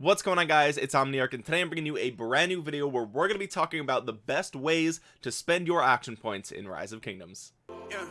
what's going on guys? It's omniarch and today i'm bringing you a brand new video where we're going to be talking about the best ways to spend your action points in rise of kingdoms. Yeah,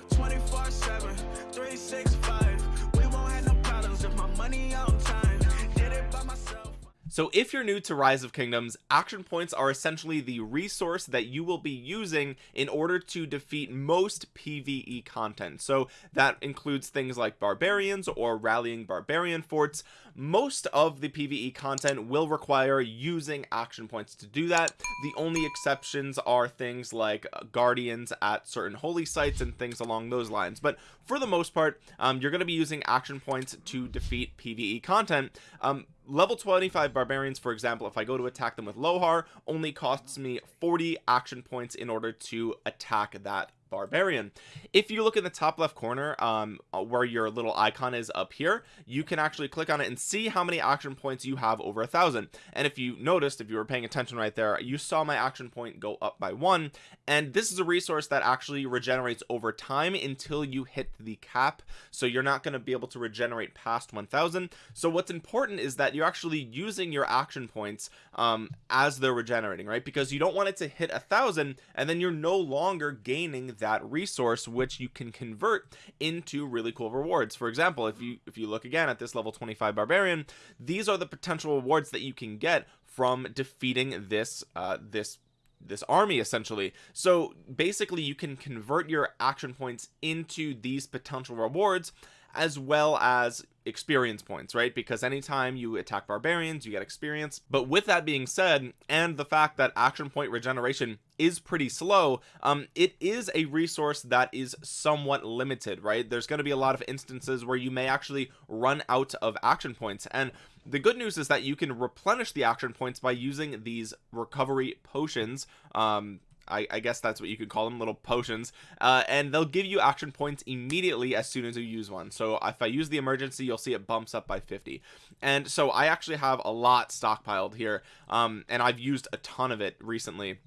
so if you're new to rise of kingdoms action points are essentially the resource that you will be using in order to defeat most pve content. So that includes things like barbarians or rallying barbarian forts. Most of the pve content will require using action points to do that. The only exceptions are things like guardians at certain holy sites and things along those lines. But for the most part um, you're going to be using action points to defeat pve content. Um, level 25 barbarians for example if I go to attack them with Lohar only costs me 40 action points in order to attack that barbarian. If you look in the top left corner um uh, where your little icon is up here you can actually click on it and see how many action points you have over a thousand. And if you noticed if you were paying attention right there you saw my action point go up by one. And this is a resource that actually regenerates over time until you hit the cap. So you're not going to be able to regenerate past 1000 so what's important is that you're actually using your action points um as they're regenerating right? Because you don't want it to hit a thousand and then you're no longer gaining that resource which you can convert into really cool rewards. For example if you if you look again at this level 25 barbarian these are the potential rewards that you can get from defeating this uh this this army essentially. So basically you can convert your action points into these potential rewards as well as experience points right? Because anytime you attack barbarians you get experience. But with that being said and the fact that action point regeneration is pretty slow um it is a resource that is somewhat limited right? There's going to be a lot of instances where you may actually run out of action points. And the good news is that you can replenish the action points by using these recovery potions um I, I, guess that's what you could call them little potions. Uh, and they'll give you action points immediately as soon as you use one. So if I use the emergency you'll see it bumps up by 50 and so I actually have a lot stockpiled here um, and I've used a ton of it recently.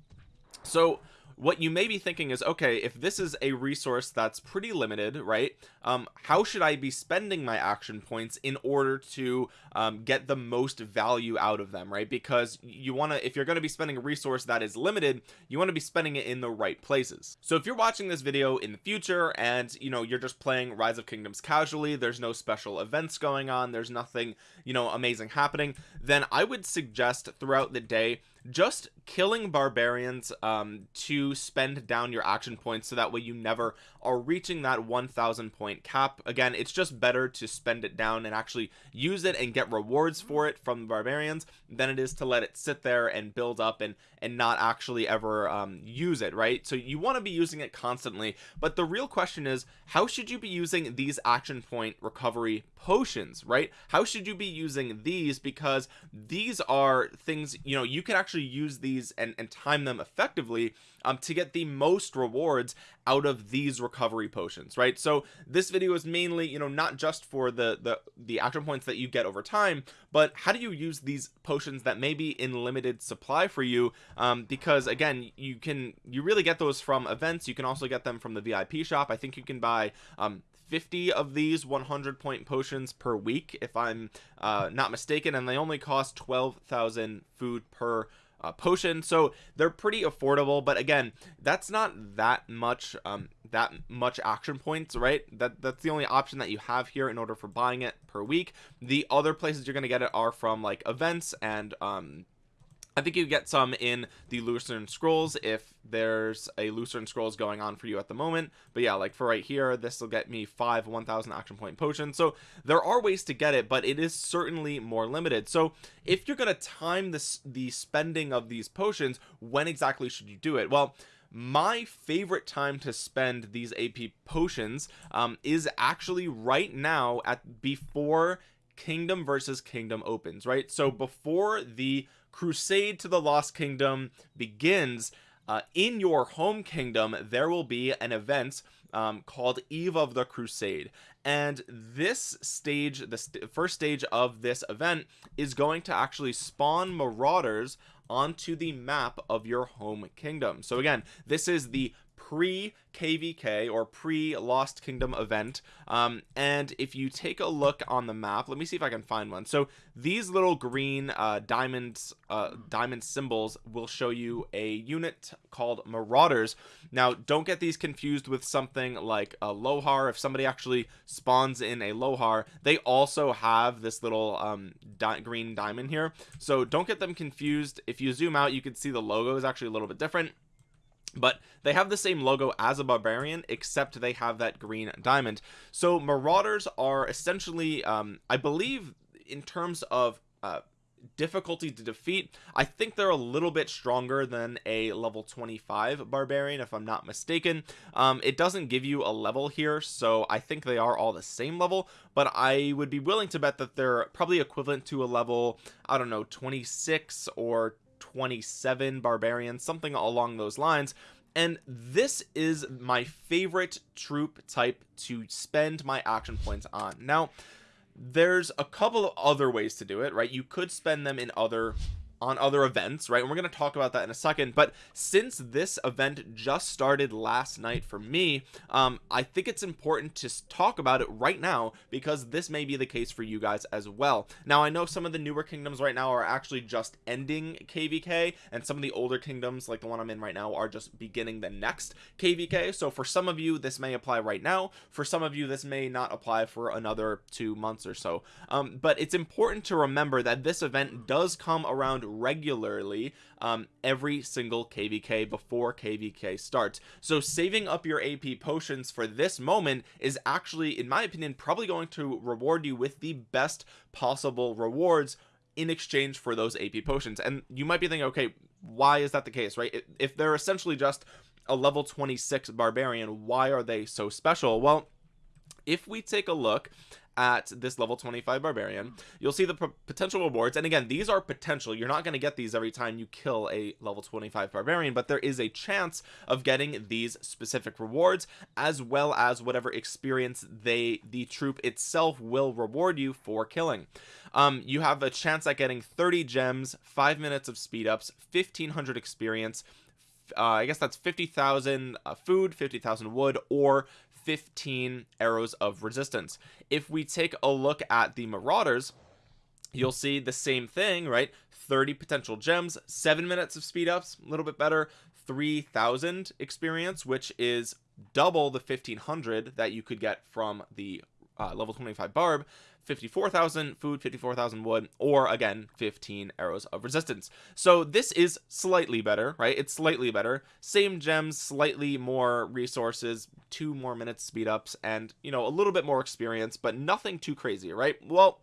So what you may be thinking is okay if this is a resource that's pretty limited right um how should i be spending my action points in order to um, get the most value out of them right? Because you want to if you're going to be spending a resource that is limited you want to be spending it in the right places. So if you're watching this video in the future and you know you're just playing rise of kingdoms casually there's no special events going on there's nothing you know amazing happening then i would suggest throughout the day just killing barbarians um, to spend down your action points so that way you never are reaching that 1000 point cap. Again it's just better to spend it down and actually use it and get rewards for it from the barbarians than it is to let it sit there and build up and and not actually ever um, use it right? So you want to be using it constantly. But the real question is how should you be using these action point recovery potions right? How should you be using these? Because these are things you know you can actually use these and, and time them effectively um, to get the most rewards out of these recovery potions right? So this video is mainly you know not just for the the the action points that you get over time but how do you use these potions that may be in limited supply for you? Um, because again you can you really get those from events. You can also get them from the vip shop. I think you can buy um 50 of these 100 point potions per week if i'm uh, not mistaken and they only cost 12,000 food per uh, potion so they're pretty affordable but again that's not that much um that much action points right? That that's the only option that you have here in order for buying it per week. The other places you're going to get it are from like events and um I think you get some in the Lucerne Scrolls if there's a Lucerne Scrolls going on for you at the moment. But yeah, like for right here, this will get me five 1000 action point potions. So there are ways to get it, but it is certainly more limited. So if you're going to time this, the spending of these potions, when exactly should you do it? Well, my favorite time to spend these AP potions um, is actually right now at before kingdom versus kingdom opens right so before the crusade to the lost kingdom begins uh, in your home kingdom there will be an event um, called eve of the crusade. And this stage the st first stage of this event is going to actually spawn marauders onto the map of your home kingdom. So again this is the pre kvk or pre lost kingdom event um, and if you take a look on the map let me see if i can find one. So these little green uh, diamonds uh, diamond symbols will show you a unit called marauders. Now don't get these confused with something like a lohar. If somebody actually spawns in a lohar they also have this little um, di green diamond here. So don't get them confused. If you zoom out you can see the logo is actually a little bit different but they have the same logo as a barbarian except they have that green diamond. So marauders are essentially um i believe in terms of uh difficulty to defeat i think they're a little bit stronger than a level 25 barbarian if i'm not mistaken. Um it doesn't give you a level here so i think they are all the same level but i would be willing to bet that they're probably equivalent to a level i don't know 26 or 27 barbarians something along those lines. And this is my favorite troop type to spend my action points on. Now there's a couple of other ways to do it right? You could spend them in other on other events right? And we're going to talk about that in a second. But since this event just started last night for me um i think it's important to talk about it right now because this may be the case for you guys as well. Now i know some of the newer kingdoms right now are actually just ending kvk and some of the older kingdoms like the one i'm in right now are just beginning the next kvk so for some of you this may apply right now. For some of you this may not apply for another two months or so. Um but it's important to remember that this event does come around regularly um, every single kvk before kvk starts. So saving up your ap potions for this moment is actually in my opinion probably going to reward you with the best possible rewards in exchange for those ap potions. And you might be thinking okay why is that the case right? If they're essentially just a level 26 barbarian why are they so special? Well if we take a look at this level 25 barbarian. You'll see the potential rewards. And again these are potential. You're not going to get these every time you kill a level 25 barbarian but there is a chance of getting these specific rewards as well as whatever experience they the troop itself will reward you for killing. Um you have a chance at getting 30 gems five minutes of speed ups 1500 experience uh, I guess that's 50,000 uh, food 50,000 wood or 15 arrows of resistance. If we take a look at the marauders you'll see the same thing right? 30 potential gems seven minutes of speed ups a little bit better 3000 experience which is double the 1500 that you could get from the uh, level 25 barb 54,000 food 54,000 wood or again 15 arrows of resistance. So this is slightly better right? It's slightly better. Same gems slightly more resources two more minutes speed ups and you know a little bit more experience but nothing too crazy right? Well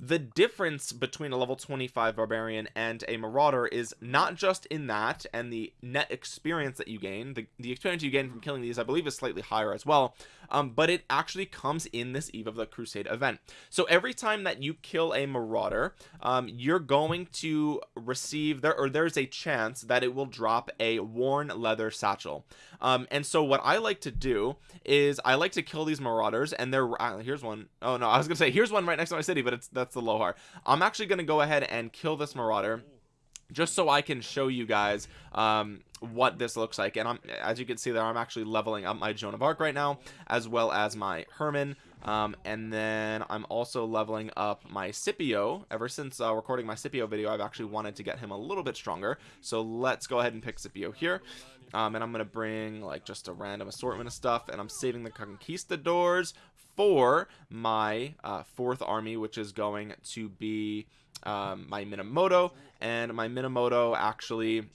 the difference between a level 25 barbarian and a marauder is not just in that and the net experience that you gain the, the experience you gain from killing these i believe is slightly higher as well um, but it actually comes in this eve of the crusade event. So every time that you kill a marauder um, you're going to receive there or there's a chance that it will drop a worn leather satchel. Um, and so what i like to do is i like to kill these marauders and they're uh, here's one. Oh no i was gonna say here's one right next to my city but it's that's the lohar. I'm actually gonna go ahead and kill this marauder just so I can show you guys um, what this looks like. And I'm as you can see there I'm actually leveling up my Joan of Arc right now as well as my Hermann. Um, and then I'm also leveling up my Scipio. Ever since uh, recording my Scipio video I've actually wanted to get him a little bit stronger. So let's go ahead and pick Scipio here. Um, and I'm gonna bring like just a random assortment of stuff. And I'm saving the conquistadors for my uh, fourth army which is going to be um, my Minamoto and my Minamoto actually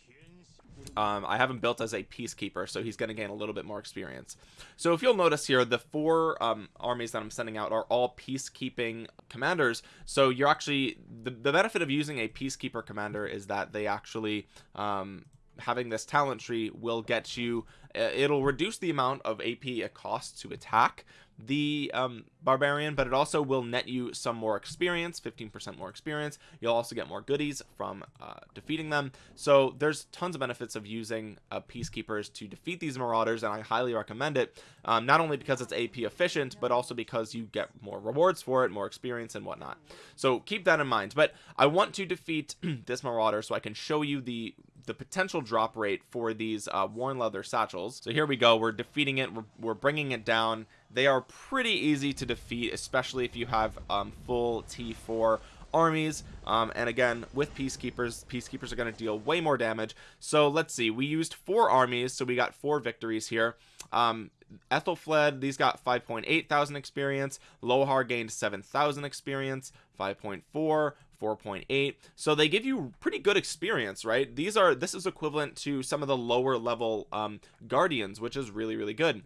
um, I have him built as a peacekeeper so he's going to gain a little bit more experience. So if you'll notice here the four um, armies that I'm sending out are all peacekeeping commanders. So you're actually the, the benefit of using a peacekeeper commander is that they actually um, having this talent tree will get you uh, it'll reduce the amount of AP it costs to attack the um, barbarian but it also will net you some more experience 15% more experience. You'll also get more goodies from uh, defeating them. So there's tons of benefits of using uh, peacekeepers to defeat these marauders and I highly recommend it um, not only because it's AP efficient but also because you get more rewards for it more experience and whatnot. So keep that in mind. But I want to defeat this marauder so I can show you the the potential drop rate for these uh, worn leather satchels. So here we go. We're defeating it. We're, we're bringing it down they are pretty easy to defeat especially if you have um, full t4 armies. Um, and again with peacekeepers peacekeepers are going to deal way more damage. So let's see we used four armies so we got four victories here. Um, Aethelflaed these got 5.8 thousand experience. Lohar gained 7,000 experience 5.4 4.8 so they give you pretty good experience right? These are this is equivalent to some of the lower level um, guardians which is really really good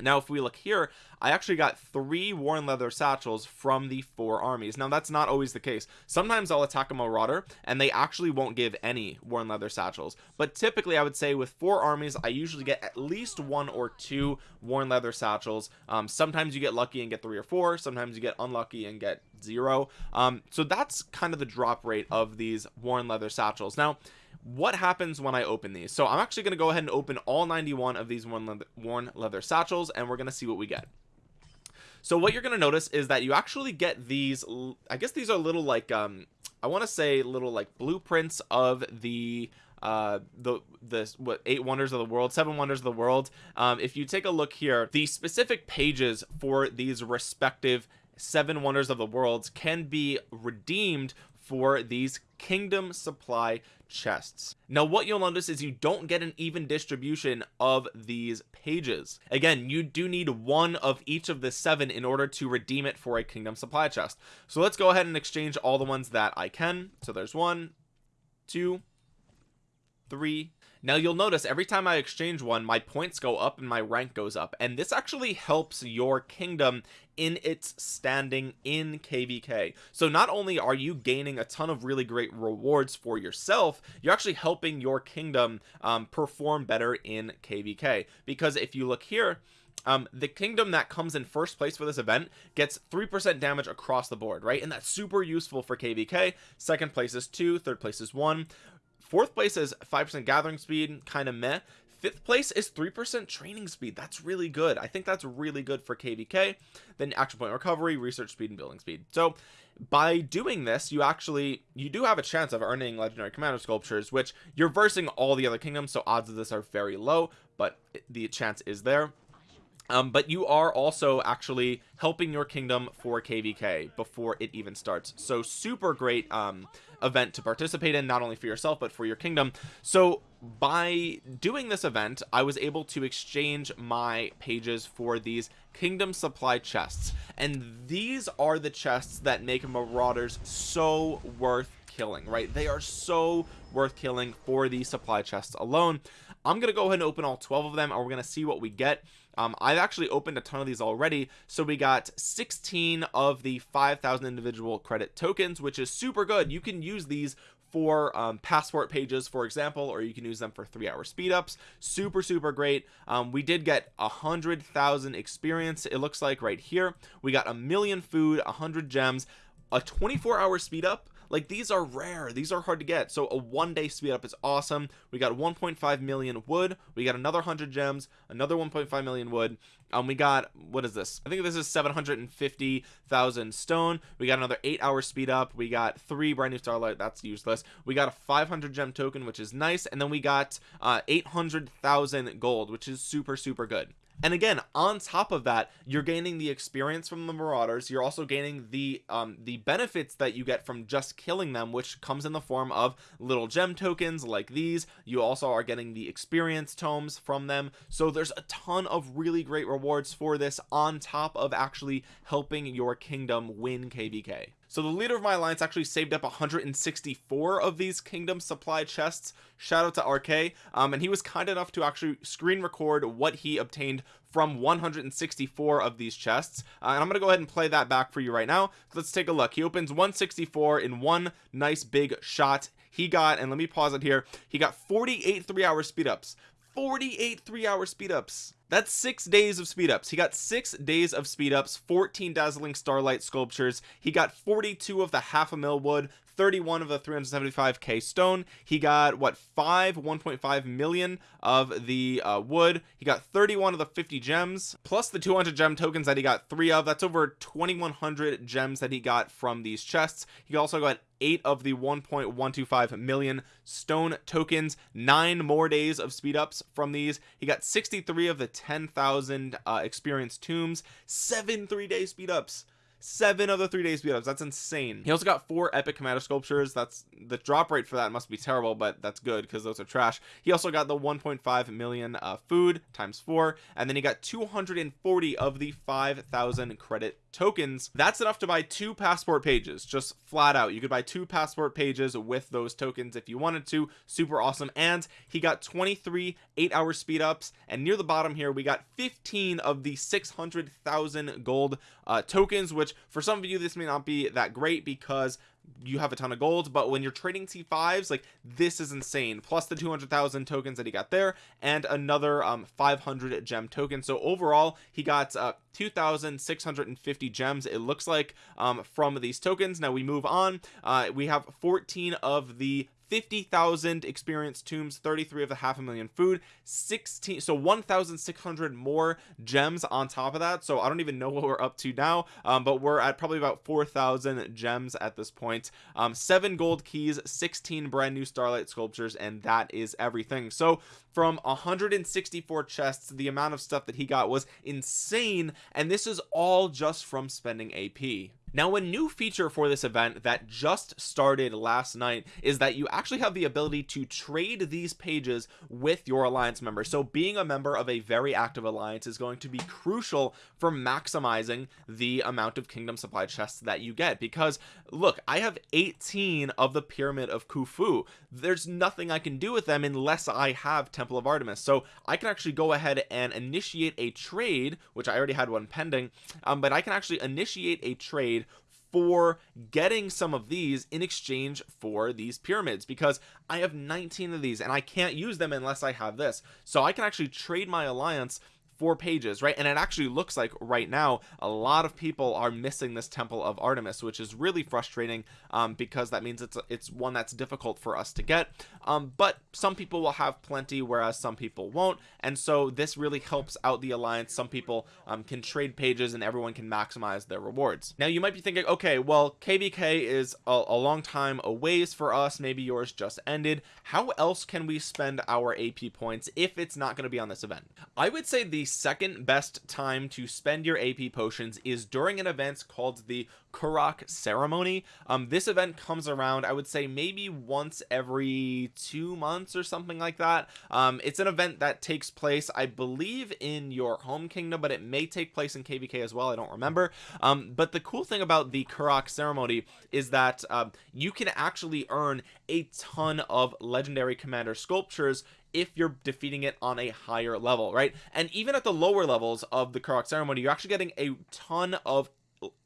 now if we look here I actually got three worn leather satchels from the four armies. Now that's not always the case. Sometimes I'll attack a marauder and they actually won't give any worn leather satchels. But typically I would say with four armies I usually get at least one or two worn leather satchels. Um, sometimes you get lucky and get three or four. Sometimes you get unlucky and get zero. Um, so that's kind of the drop rate of these worn leather satchels. Now what happens when I open these? So I'm actually going to go ahead and open all 91 of these worn leather, worn leather satchels and we're going to see what we get. So what you're going to notice is that you actually get these I guess these are little like um I want to say little like blueprints of the uh the the what eight wonders of the world seven wonders of the world. Um if you take a look here the specific pages for these respective seven wonders of the world can be redeemed for these kingdom supply chests. Now what you'll notice is you don't get an even distribution of these pages. Again you do need one of each of the seven in order to redeem it for a kingdom supply chest. So let's go ahead and exchange all the ones that I can. So there's one two three. Now you'll notice every time I exchange one my points go up and my rank goes up. And this actually helps your kingdom in its standing in kvk so not only are you gaining a ton of really great rewards for yourself you're actually helping your kingdom um, perform better in kvk because if you look here um the kingdom that comes in first place for this event gets three percent damage across the board right? And that's super useful for kvk second place is two third place is one fourth place is five percent gathering speed kind of meh. Fifth place is three percent training speed. That's really good. I think that's really good for kvk then action point recovery research speed and building speed. So by doing this you actually you do have a chance of earning legendary commander sculptures which you're versing all the other kingdoms so odds of this are very low but the chance is there um, but you are also actually helping your kingdom for kvk before it even starts. So super great um, event to participate in not only for yourself but for your kingdom. So by doing this event I was able to exchange my pages for these kingdom supply chests. And these are the chests that make marauders so worth killing right? They are so worth killing for these supply chests alone. I'm gonna go ahead and open all 12 of them and we're gonna see what we get um, I've actually opened a ton of these already. So we got 16 of the 5,000 individual credit tokens which is super good. You can use these for um, passport pages for example or you can use them for three hour speed ups super super great. Um, we did get a hundred thousand experience it looks like right here. We got a million food a hundred gems a 24 hour speed up like these are rare. These are hard to get. So a one day speed up is awesome. We got 1.5 million wood. We got another 100 gems another 1.5 million wood. Um we got what is this? I think this is 750,000 stone. We got another eight hour speed up. We got three brand new starlight. That's useless. We got a 500 gem token which is nice. And then we got uh 800,000 gold which is super super good. And again on top of that you're gaining the experience from the marauders. You're also gaining the um the benefits that you get from just killing them which comes in the form of little gem tokens like these. You also are getting the experience tomes from them. So there's a ton of really great rewards for this on top of actually helping your kingdom win kvk so the leader of my alliance actually saved up 164 of these kingdom supply chests. Shout out to rk um, and he was kind enough to actually screen record what he obtained from 164 of these chests. Uh, and I'm gonna go ahead and play that back for you right now. Let's take a look. He opens 164 in one nice big shot. He got and let me pause it here. He got 48 three hour speed ups 48 three hour speed ups that's six days of speed ups he got six days of speed ups 14 dazzling starlight sculptures. He got 42 of the half a mil wood 31 of the 375k stone. He got what 5 1.5 million of the uh, wood. He got 31 of the 50 gems plus the 200 gem tokens that he got three of. That's over 2100 gems that he got from these chests. He also got eight of the 1.125 million stone tokens. Nine more days of speed ups from these. He got 63 of the 10,000 uh, experience tombs. Seven three day speed ups seven of the three days speed ups that's insane. He also got four epic commander sculptures. That's the drop rate for that must be terrible but that's good because those are trash. He also got the 1.5 million uh, food times four and then he got 240 of the 5,000 credit tokens. That's enough to buy two passport pages just flat out. You could buy two passport pages with those tokens if you wanted to. Super awesome. And he got 23 eight hour speed ups and near the bottom here we got 15 of the 600,000 gold uh, tokens which for some of you this may not be that great because you have a ton of gold but when you're trading t5s like this is insane. Plus the 200,000 tokens that he got there and another um 500 gem token. So overall he got uh 2,650 gems it looks like um from these tokens. Now we move on. Uh we have 14 of the 50,000 experience tombs 33 of the half a million food 16 so 1,600 more gems on top of that. So I don't even know what we're up to now um, but we're at probably about 4,000 gems at this point. Um, seven gold keys 16 brand new starlight sculptures and that is everything. So from 164 chests the amount of stuff that he got was insane and this is all just from spending AP now a new feature for this event that just started last night is that you actually have the ability to trade these pages with your alliance members. So being a member of a very active alliance is going to be crucial for maximizing the amount of kingdom supply chests that you get. Because look I have 18 of the pyramid of Khufu. There's nothing I can do with them unless I have Temple of Artemis. So I can actually go ahead and initiate a trade which I already had one pending um, but I can actually initiate a trade for getting some of these in exchange for these pyramids because I have 19 of these and I can't use them unless I have this. So I can actually trade my alliance four pages right? And it actually looks like right now a lot of people are missing this temple of Artemis which is really frustrating um, because that means it's it's one that's difficult for us to get. Um, but some people will have plenty whereas some people won't. And so this really helps out the alliance. Some people um, can trade pages and everyone can maximize their rewards. Now you might be thinking okay well kvk is a, a long time a ways for us. Maybe yours just ended. How else can we spend our ap points if it's not going to be on this event? I would say the second best time to spend your AP potions is during an event called the Karuak ceremony. Um this event comes around I would say maybe once every two months or something like that. Um it's an event that takes place I believe in your home kingdom but it may take place in kvk as well I don't remember. Um but the cool thing about the Karuak ceremony is that um, you can actually earn a ton of legendary commander sculptures if you're defeating it on a higher level right? And even at the lower levels of the Karuak ceremony you're actually getting a ton of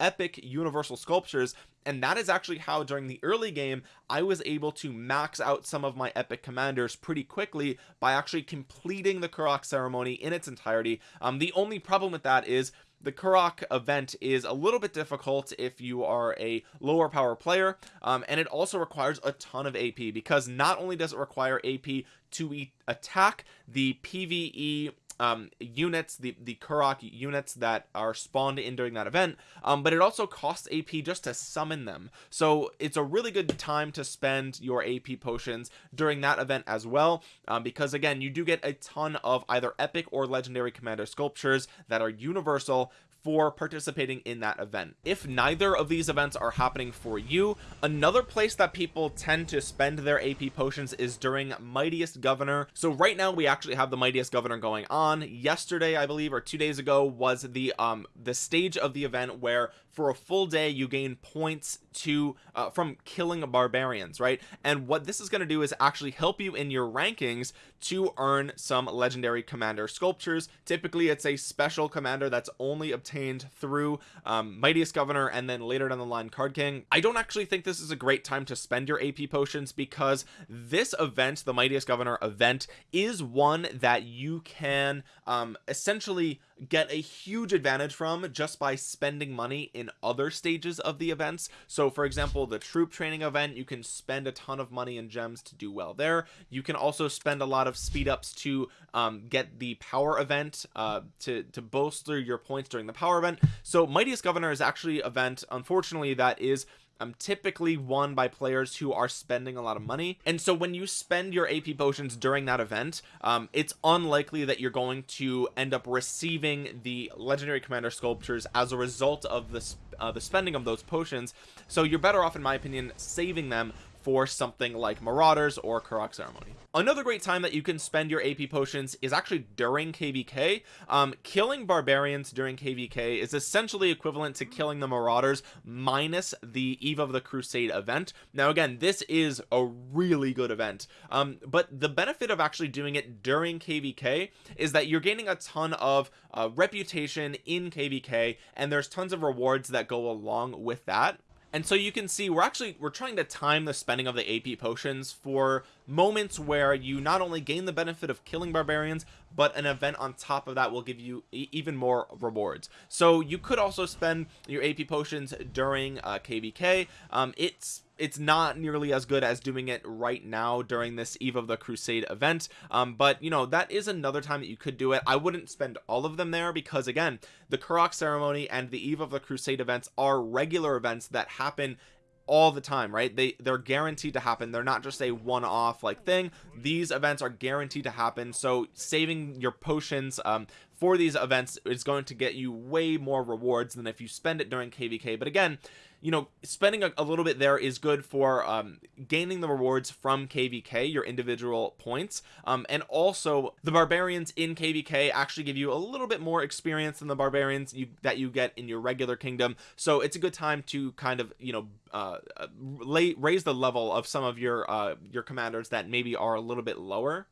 epic universal sculptures and that is actually how during the early game I was able to max out some of my epic commanders pretty quickly by actually completing the Karuak ceremony in its entirety. Um the only problem with that is the Karuak event is a little bit difficult if you are a lower power player um, and it also requires a ton of AP because not only does it require AP to attack the PvE um, units the the Karuak units that are spawned in during that event um, but it also costs AP just to summon them. So it's a really good time to spend your AP potions during that event as well um, because again you do get a ton of either epic or legendary commander sculptures that are universal for participating in that event. If neither of these events are happening for you another place that people tend to spend their AP potions is during mightiest governor. So right now we actually have the mightiest governor going on. Yesterday I believe or two days ago was the um the stage of the event where for a full day you gain points to uh, from killing barbarians right? And what this is going to do is actually help you in your rankings to earn some legendary commander sculptures. Typically it's a special commander that's only obtained through um, mightiest governor and then later down the line card king. I don't actually think this is a great time to spend your AP potions because this event the mightiest governor event is one that you can um, essentially get a huge advantage from just by spending money in other stages of the events. So for example the troop training event you can spend a ton of money in gems to do well there. You can also spend a lot of speed ups to um, get the power event uh, to to bolster your points during the power event. So mightiest governor is actually event unfortunately that is um, typically won by players who are spending a lot of money. And so when you spend your AP potions during that event um, it's unlikely that you're going to end up receiving the legendary commander sculptures as a result of the, uh, the spending of those potions. So you're better off in my opinion saving them for something like Marauders or Karuak Ceremony. Another great time that you can spend your AP potions is actually during KVK. Um, killing barbarians during KVK is essentially equivalent to killing the Marauders minus the Eve of the Crusade event. Now again, this is a really good event, um, but the benefit of actually doing it during KVK is that you're gaining a ton of uh, reputation in KVK and there's tons of rewards that go along with that and so you can see we're actually we're trying to time the spending of the AP potions for moments where you not only gain the benefit of killing barbarians but an event on top of that will give you e even more rewards. So you could also spend your AP potions during uh, KVK um, it's it's not nearly as good as doing it right now during this eve of the crusade event. Um, but you know that is another time that you could do it. I wouldn't spend all of them there because again the Karuak ceremony and the eve of the crusade events are regular events that happen all the time right? They they're guaranteed to happen. They're not just a one-off like thing. These events are guaranteed to happen. So saving your potions um for these events is going to get you way more rewards than if you spend it during kvk but again you know spending a, a little bit there is good for um, gaining the rewards from kvk your individual points. Um, and also the barbarians in kvk actually give you a little bit more experience than the barbarians you that you get in your regular kingdom. So it's a good time to kind of you know uh, uh lay, raise the level of some of your uh your commanders that maybe are a little bit lower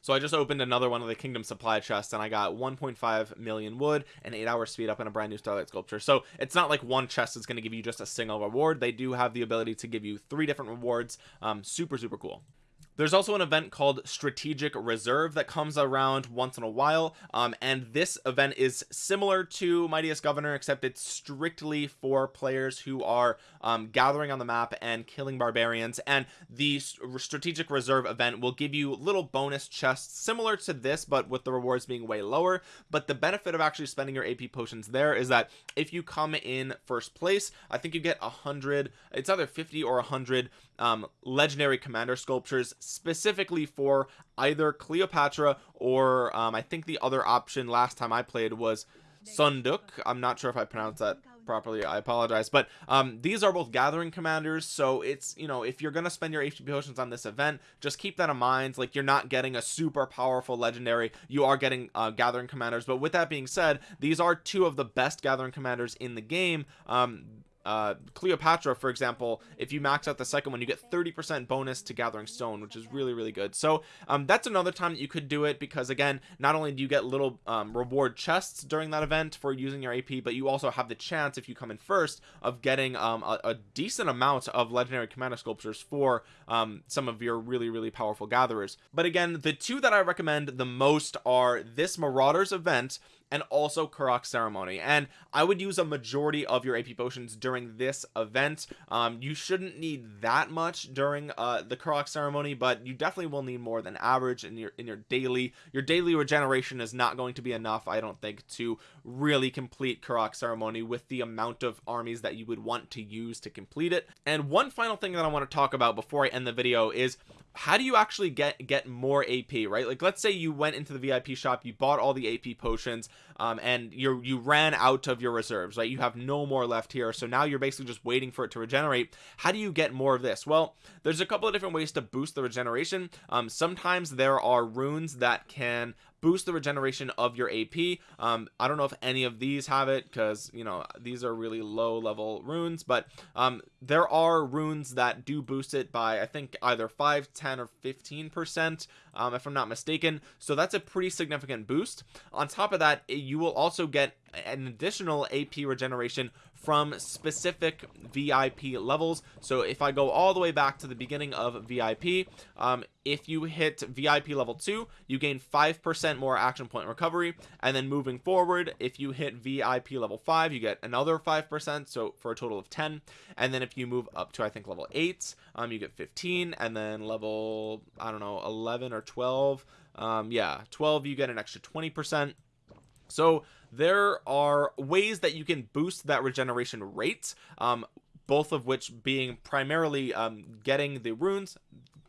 so I just opened another one of the kingdom supply chests and I got 1.5 million wood and 8 hour speed up and a brand new starlight sculpture. So it's not like one chest is going to give you just a single reward. They do have the ability to give you three different rewards. Um, super super cool there's also an event called strategic reserve that comes around once in a while um, and this event is similar to mightiest governor except it's strictly for players who are um, gathering on the map and killing barbarians and the strategic reserve event will give you little bonus chests similar to this but with the rewards being way lower. But the benefit of actually spending your AP potions there is that if you come in first place I think you get a hundred it's either 50 or a hundred um, legendary commander sculptures specifically for either Cleopatra or um, I think the other option last time I played was Seondeok. I'm not sure if I pronounced that properly. I apologize. But um these are both gathering commanders so it's you know if you're gonna spend your HP potions on this event just keep that in mind. Like you're not getting a super powerful legendary. You are getting uh, gathering commanders. But with that being said these are two of the best gathering commanders in the game. Um uh, Cleopatra for example if you max out the second one you get 30 percent bonus to gathering stone which is really really good. So um, that's another time that you could do it because again not only do you get little um, reward chests during that event for using your AP but you also have the chance if you come in first of getting um, a, a, decent amount of legendary commander sculptures for um, some of your really really powerful gatherers. But again the two that I recommend the most are this Marauders event and also Karuak ceremony. And I would use a majority of your AP potions during this event. Um, you shouldn't need that much during uh, the Karuak ceremony but you definitely will need more than average in your in your daily. Your daily regeneration is not going to be enough I don't think to really complete Karuak ceremony with the amount of armies that you would want to use to complete it. And one final thing that I want to talk about before I end the video is how do you actually get get more AP right? Like let's say you went into the VIP shop you bought all the AP potions um, and you you ran out of your reserves right? You have no more left here. So now you're basically just waiting for it to regenerate. How do you get more of this? Well there's a couple of different ways to boost the regeneration. Um, sometimes there are runes that can boost the regeneration of your AP um I don't know if any of these have it because you know these are really low level runes but um there are runes that do boost it by I think either 5 10 or 15 percent um if I'm not mistaken. So that's a pretty significant boost. On top of that you will also get an additional AP regeneration from specific VIP levels. So if I go all the way back to the beginning of VIP um, if you hit VIP level 2 you gain 5% more action point recovery. And then moving forward if you hit VIP level 5 you get another 5% so for a total of 10 and then if you move up to I think level 8 um, you get 15 and then level I don't know 11 or 12 um, yeah 12 you get an extra 20% so there are ways that you can boost that regeneration rate um, both of which being primarily um, getting the runes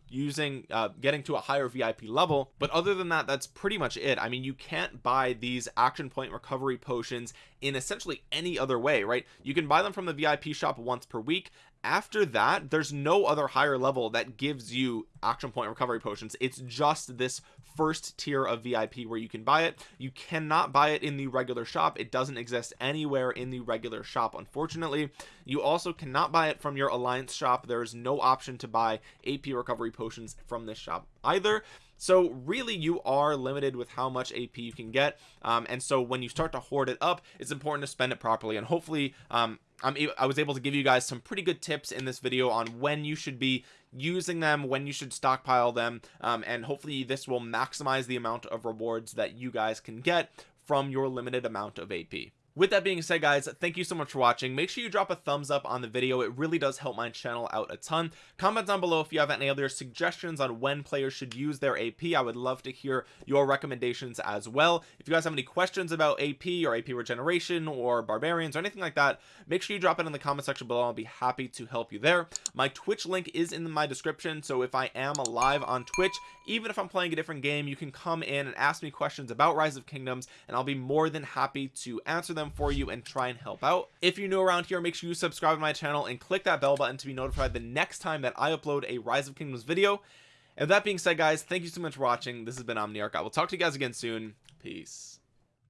using uh, getting to a higher VIP level. But other than that that's pretty much it. I mean you can't buy these action point recovery potions in essentially any other way right? You can buy them from the VIP shop once per week. After that there's no other higher level that gives you action point recovery potions. It's just this first tier of VIP where you can buy it. You cannot buy it in the regular shop. It doesn't exist anywhere in the regular shop unfortunately. You also cannot buy it from your alliance shop. There's no option to buy AP recovery potions from this shop either. So really you are limited with how much AP you can get. Um, and so when you start to hoard it up it's important to spend it properly. And hopefully um, I was able to give you guys some pretty good tips in this video on when you should be using them when you should stockpile them um, and hopefully this will maximize the amount of rewards that you guys can get from your limited amount of AP with that being said guys thank you so much for watching. Make sure you drop a thumbs up on the video. It really does help my channel out a ton. Comment down below if you have any other suggestions on when players should use their AP I would love to hear your recommendations as well. If you guys have any questions about AP or AP regeneration or barbarians or anything like that make sure you drop it in the comment section below. I'll be happy to help you there. My Twitch link is in my description so if I am live on Twitch even if I'm playing a different game you can come in and ask me questions about Rise of Kingdoms and I'll be more than happy to answer them for you and try and help out. If you're new around here make sure you subscribe to my channel and click that bell button to be notified the next time that I upload a rise of kingdoms video. And that being said guys thank you so much for watching. This has been omniarch. I will talk to you guys again soon. Peace